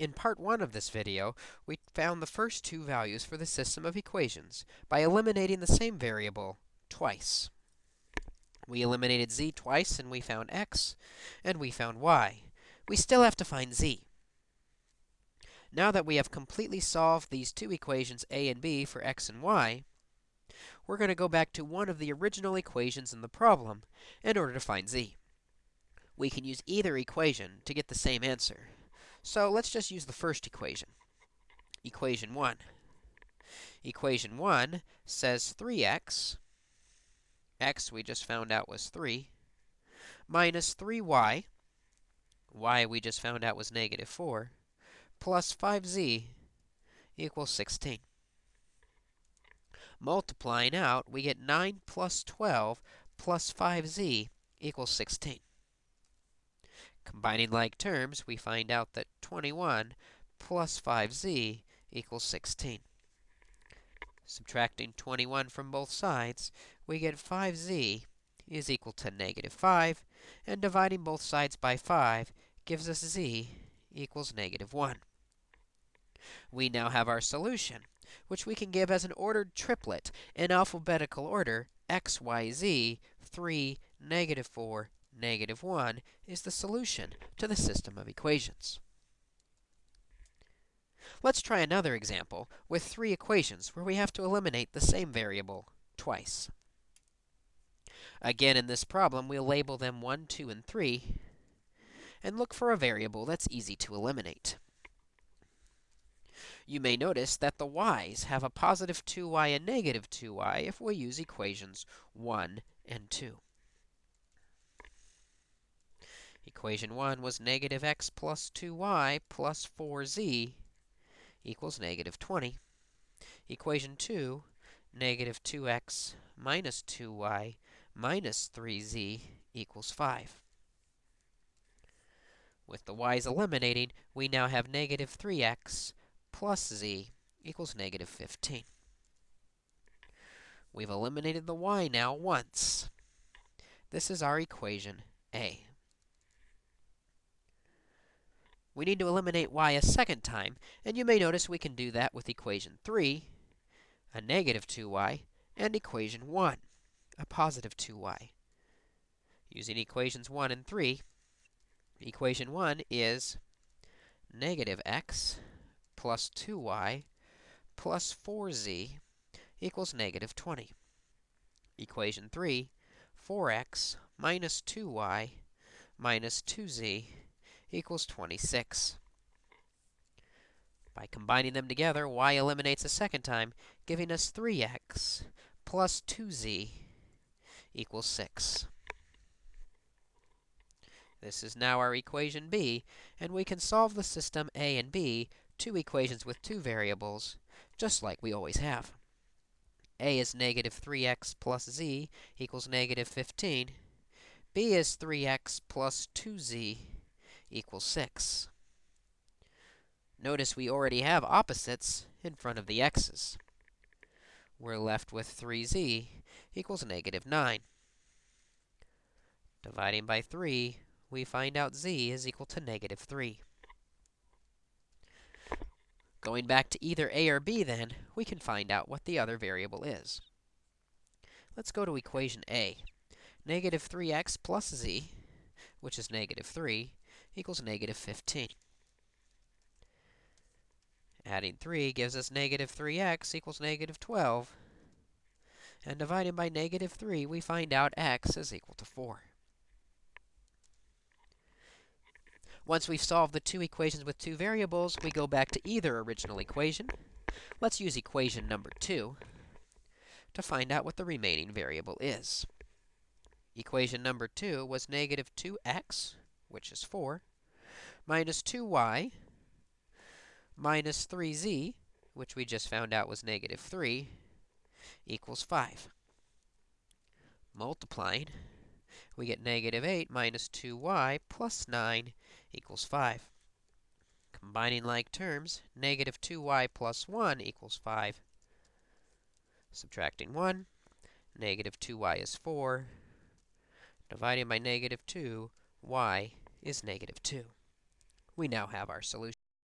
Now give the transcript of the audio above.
In part 1 of this video, we found the first two values for the system of equations by eliminating the same variable twice. We eliminated z twice, and we found x, and we found y. We still have to find z. Now that we have completely solved these two equations a and b for x and y, we're going to go back to one of the original equations in the problem in order to find z. We can use either equation to get the same answer. So let's just use the first equation, equation 1. Equation 1 says 3x, x we just found out was 3, minus 3y, y we just found out was negative 4, plus 5z equals 16. Multiplying out, we get 9 plus 12 plus 5z equals 16. Combining like terms, we find out that 21 plus 5z equals 16. Subtracting 21 from both sides, we get 5z is equal to negative 5, and dividing both sides by 5 gives us z equals negative 1. We now have our solution, which we can give as an ordered triplet in alphabetical order x, y, z, 3, negative 4, negative 1 is the solution to the system of equations. Let's try another example with three equations where we have to eliminate the same variable twice. Again, in this problem, we'll label them 1, 2, and 3, and look for a variable that's easy to eliminate. You may notice that the y's have a positive 2y and negative 2y if we use equations 1 and 2. Equation 1 was negative x plus 2y plus 4z equals negative 20. Equation 2, negative 2x minus 2y minus 3z equals 5. With the y's eliminating, we now have negative 3x plus z equals negative 15. We've eliminated the y now once. This is our equation A. We need to eliminate y a second time, and you may notice we can do that with equation 3, a negative 2y, and equation 1, a positive 2y. Using equations 1 and 3, equation 1 is negative x plus 2y plus 4z equals negative 20. Equation 3, 4x minus 2y minus 2z equals 26. By combining them together, y eliminates a second time, giving us 3x plus 2z equals 6. This is now our equation b, and we can solve the system a and b, two equations with two variables, just like we always have. a is negative 3x plus z equals negative 15. b is 3x plus 2z equals 6. Notice we already have opposites in front of the x's. We're left with 3z equals negative 9. Dividing by 3, we find out z is equal to negative 3. Going back to either a or b, then, we can find out what the other variable is. Let's go to equation a. Negative 3x plus z, which is negative 3, equals negative 15. Adding 3 gives us negative 3x equals negative 12. And dividing by negative 3, we find out x is equal to 4. Once we've solved the two equations with two variables, we go back to either original equation. Let's use equation number 2 to find out what the remaining variable is. Equation number 2 was negative 2x which is 4, minus 2y, minus 3z, which we just found out was negative 3, equals 5. Multiplying, we get negative 8 minus 2y plus 9 equals 5. Combining like terms, negative 2y plus 1 equals 5. Subtracting 1, negative 2y is 4. Dividing by negative 2, y is negative 2. We now have our solution.